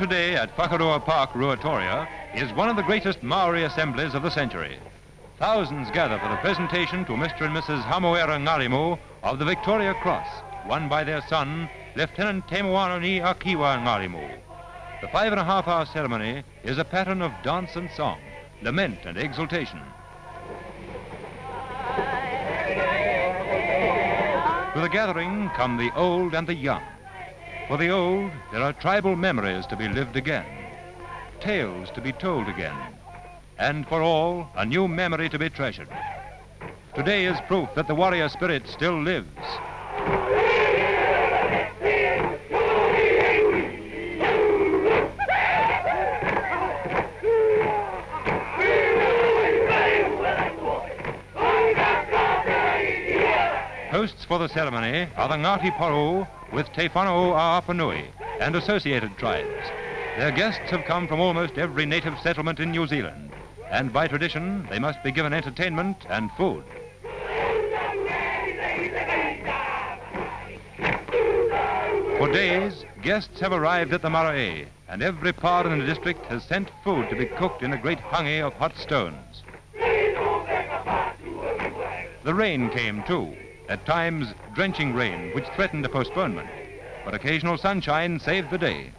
today at Whakarua Park, Ruatoria, is one of the greatest Maori assemblies of the century. Thousands gather for the presentation to Mr. and Mrs. Hamoera Ngarimu of the Victoria Cross, won by their son, Lieutenant Te Moananui-a-Kiwa Ngarimu. The five and a half hour ceremony is a pattern of dance and song, lament and exultation. To the gathering come the old and the young. For the old, there are tribal memories to be lived again, tales to be told again, and for all, a new memory to be treasured. Today is proof that the warrior spirit still lives. Hosts for the ceremony are the Ngati Porou with Te Whanau and associated tribes. Their guests have come from almost every native settlement in New Zealand, and by tradition, they must be given entertainment and food. For days, guests have arrived at the marae, and every part in the district has sent food to be cooked in a great hangi of hot stones. The rain came too, at times drenching rain, which threatened a postponement, but occasional sunshine saved the day.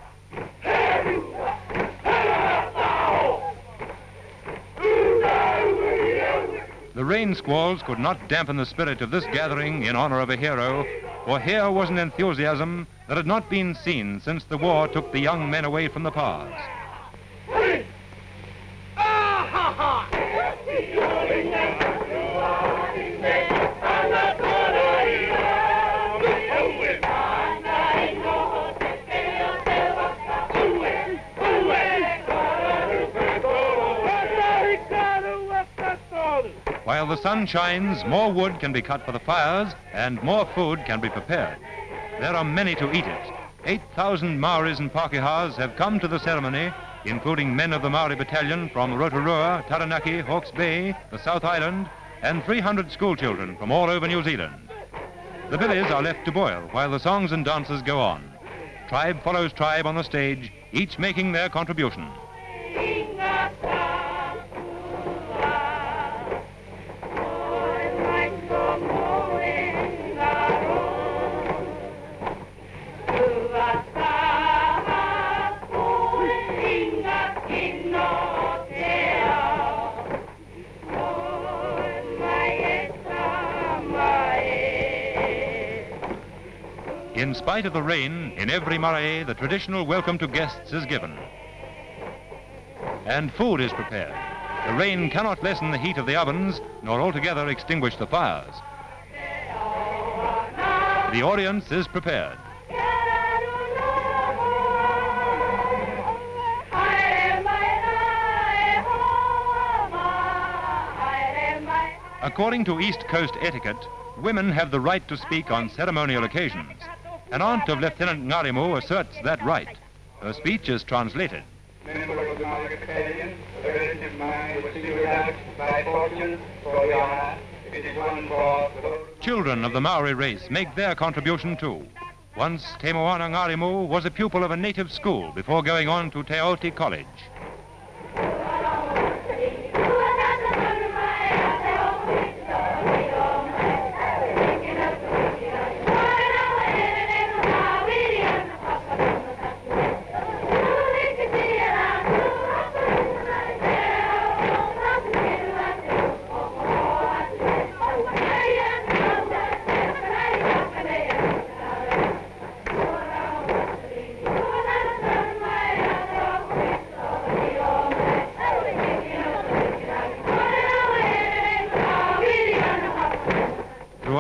The rain squalls could not dampen the spirit of this gathering in honor of a hero, for here was an enthusiasm that had not been seen since the war took the young men away from the paths. While the sun shines, more wood can be cut for the fires and more food can be prepared. There are many to eat it. 8,000 Maoris and Pākehās have come to the ceremony, including men of the Maori Battalion from Rotorua, Taranaki, Hawke's Bay, the South Island, and 300 schoolchildren from all over New Zealand. The billies are left to boil while the songs and dances go on. Tribe follows tribe on the stage, each making their contribution. Spite of the rain, in every marae, the traditional welcome to guests is given. And food is prepared. The rain cannot lessen the heat of the ovens, nor altogether extinguish the fires. The audience is prepared. According to East Coast etiquette, women have the right to speak on ceremonial occasions. An aunt of Lieutenant Ngarimu asserts that right. Her speech is translated. Children of the Maori race make their contribution too. Once Temoana Ngarimu was a pupil of a native school before going on to Te Aute College.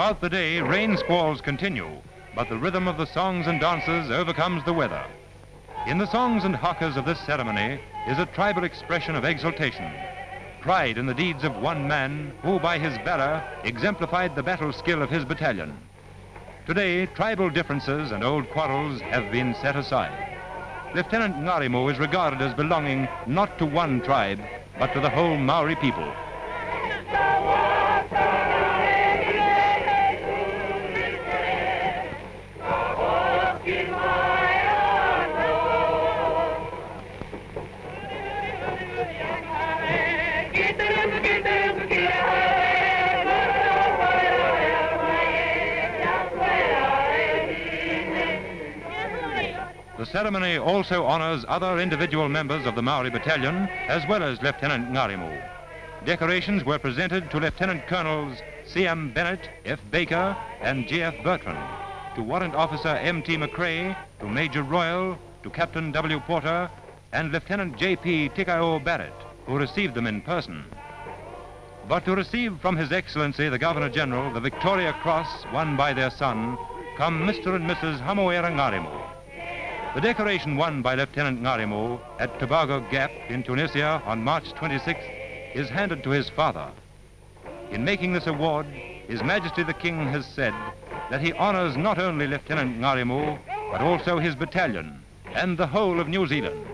Throughout the day, rain squalls continue, but the rhythm of the songs and dances overcomes the weather. In the songs and hakas of this ceremony is a tribal expression of exultation, pride in the deeds of one man who, by his valor, exemplified the battle skill of his battalion. Today, tribal differences and old quarrels have been set aside. Lieutenant Ngarimu is regarded as belonging not to one tribe, but to the whole Maori people. Ceremony also honors other individual members of the Maori Battalion, as well as Lieutenant Ngarimu. Decorations were presented to Lieutenant Colonels C.M. Bennett, F. Baker, and G.F. Bertrand, to Warrant Officer M.T. McCrae, to Major Royal, to Captain W. Porter, and Lieutenant J.P. Tikao Barrett, who received them in person. But to receive from His Excellency the Governor General the Victoria Cross won by their son, come Mr. and Mrs. Hamoera Ngarimu. The decoration won by Lieutenant Ngarimu at Tebaga Gap in Tunisia on March 26th is handed to his father. In making this award, His Majesty the King has said that he honors not only Lieutenant Ngarimu, but also his battalion and the whole of New Zealand.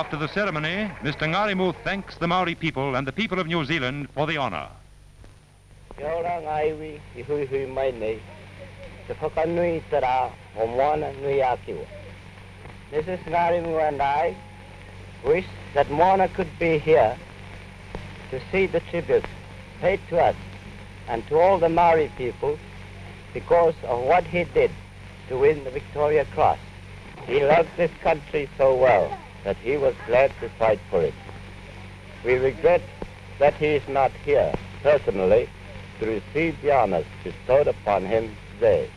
After the ceremony, Mr. Ngarimu thanks the Maori people and the people of New Zealand for the honor. Mrs. Ngarimu and I wish that Moana could be here to see the tribute paid to us and to all the Maori people because of what he did to win the Victoria Cross. He loved this country so well that he was glad to fight for it. We regret that he is not here personally to receive the honors bestowed upon him today.